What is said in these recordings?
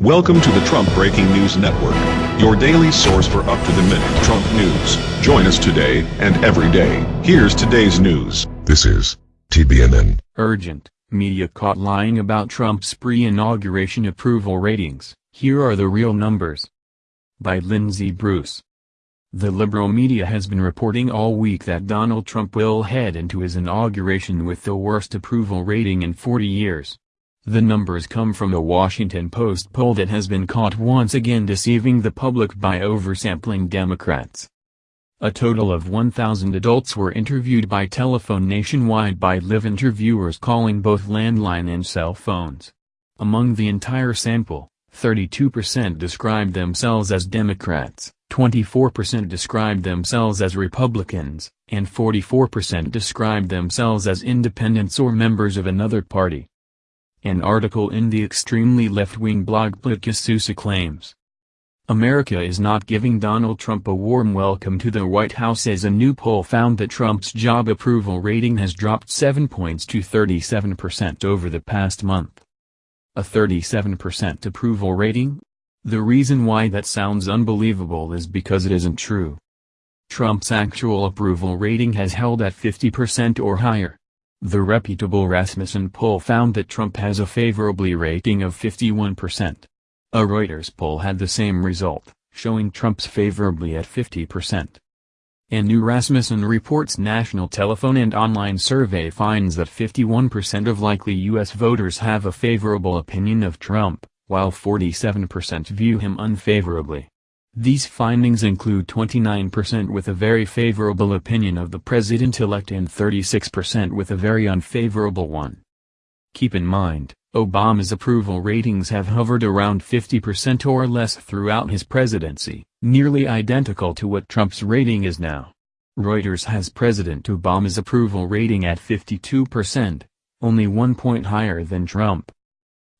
Welcome to the Trump Breaking News Network, your daily source for up-to-the-minute Trump news. Join us today and every day. Here's today's news. This is TBNN. Urgent. Media caught lying about Trump's pre-inauguration approval ratings. Here are the real numbers. By Lindsey Bruce. The liberal media has been reporting all week that Donald Trump will head into his inauguration with the worst approval rating in 40 years. The numbers come from a Washington Post poll that has been caught once again deceiving the public by oversampling Democrats. A total of 1,000 adults were interviewed by telephone nationwide by live interviewers calling both landline and cell phones. Among the entire sample, 32% described themselves as Democrats, 24% described themselves as Republicans, and 44% described themselves as independents or members of another party. An article in the extremely left-wing blog PoliticusUSA claims. America is not giving Donald Trump a warm welcome to the White House as a new poll found that Trump's job approval rating has dropped 7 points to 37% over the past month. A 37% approval rating? The reason why that sounds unbelievable is because it isn't true. Trump's actual approval rating has held at 50% or higher. The reputable Rasmussen poll found that Trump has a favorably rating of 51%. A Reuters poll had the same result, showing Trump's favorably at 50%. A new Rasmussen Reports national telephone and online survey finds that 51% of likely U.S. voters have a favorable opinion of Trump, while 47% view him unfavorably. These findings include 29% with a very favorable opinion of the president-elect and 36% with a very unfavorable one. Keep in mind, Obama's approval ratings have hovered around 50% or less throughout his presidency, nearly identical to what Trump's rating is now. Reuters has President Obama's approval rating at 52%, only one point higher than Trump.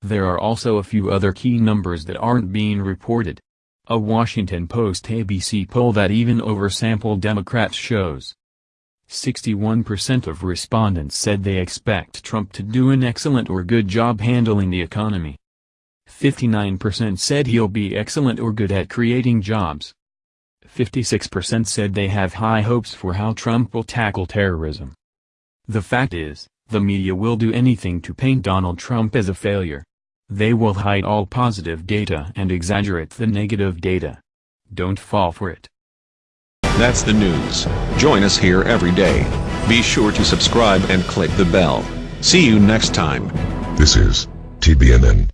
There are also a few other key numbers that aren't being reported. A Washington Post-ABC poll that even oversampled Democrats shows. 61% of respondents said they expect Trump to do an excellent or good job handling the economy. 59% said he'll be excellent or good at creating jobs. 56% said they have high hopes for how Trump will tackle terrorism. The fact is, the media will do anything to paint Donald Trump as a failure. They will hide all positive data and exaggerate the negative data. Don't fall for it. That's the news. Join us here every day. Be sure to subscribe and click the bell. See you next time. This is TBNN.